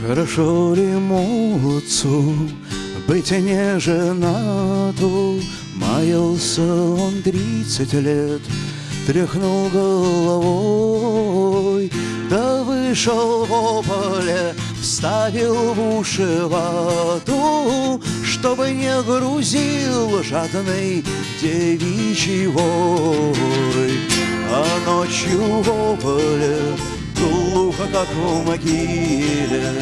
Хорошо ли молодцу быть не женату? Маялся он тридцать лет, тряхнул головой, да вышел в поле, вставил в уши вату, чтобы не грузил жадный девичий вой. А ночью в поле как в могиле,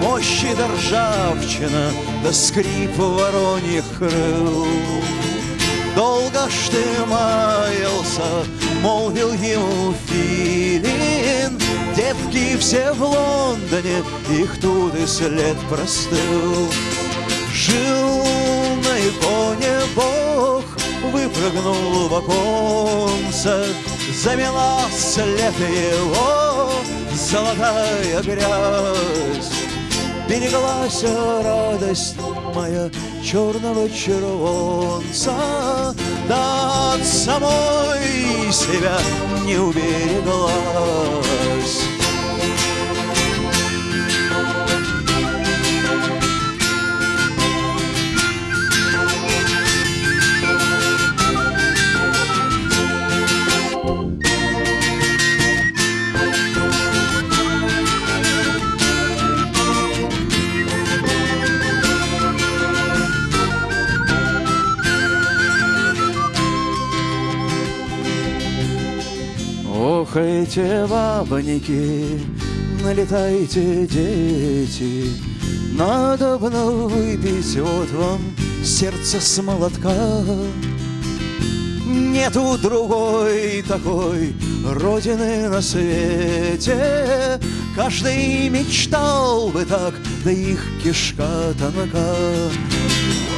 Мощи да ржавчина, да скрип вороньих крыл. Долго ж ты маялся, молвил ему Филин, Девки все в Лондоне, их тут и след простыл. Жил на иконе Бог, выпрыгнул в оконце, Замела след его золотая грязь. Береглась радость моя черного червонца, Да от самой себя не убереглась. Охайте, бабоньки, налетайте, дети, Надо бы выпить вот вам сердце с молотка. Нету другой такой родины на свете, Каждый мечтал бы так, да их кишка тонка.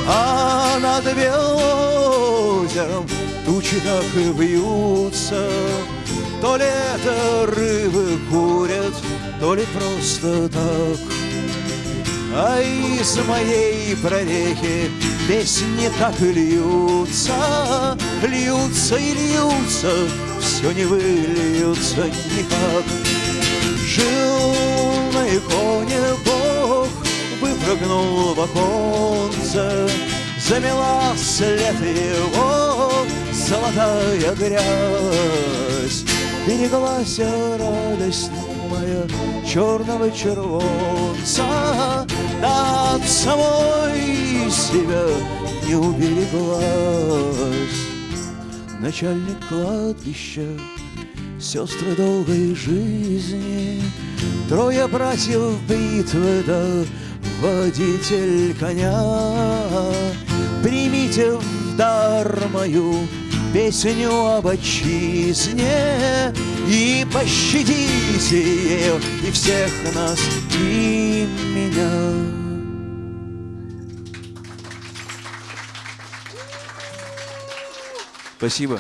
А над белым озером тучи так и вьются, То ли это рыбы курят, то ли просто так. А из моей прорехи песни так и льются, Льются и льются, все не выльются никак. Жил на иконе Бог, выпрыгнул в оконце, Замела след его золотая грязь. Береглась радость моя черного червонца, Да от самой себя не убереглась. Начальник кладбища, сестры долгой жизни, Трое братьев битвы, да водитель коня. Примите в дар мою песню об отчизне И пощадите ее и всех нас, и меня. Спасибо.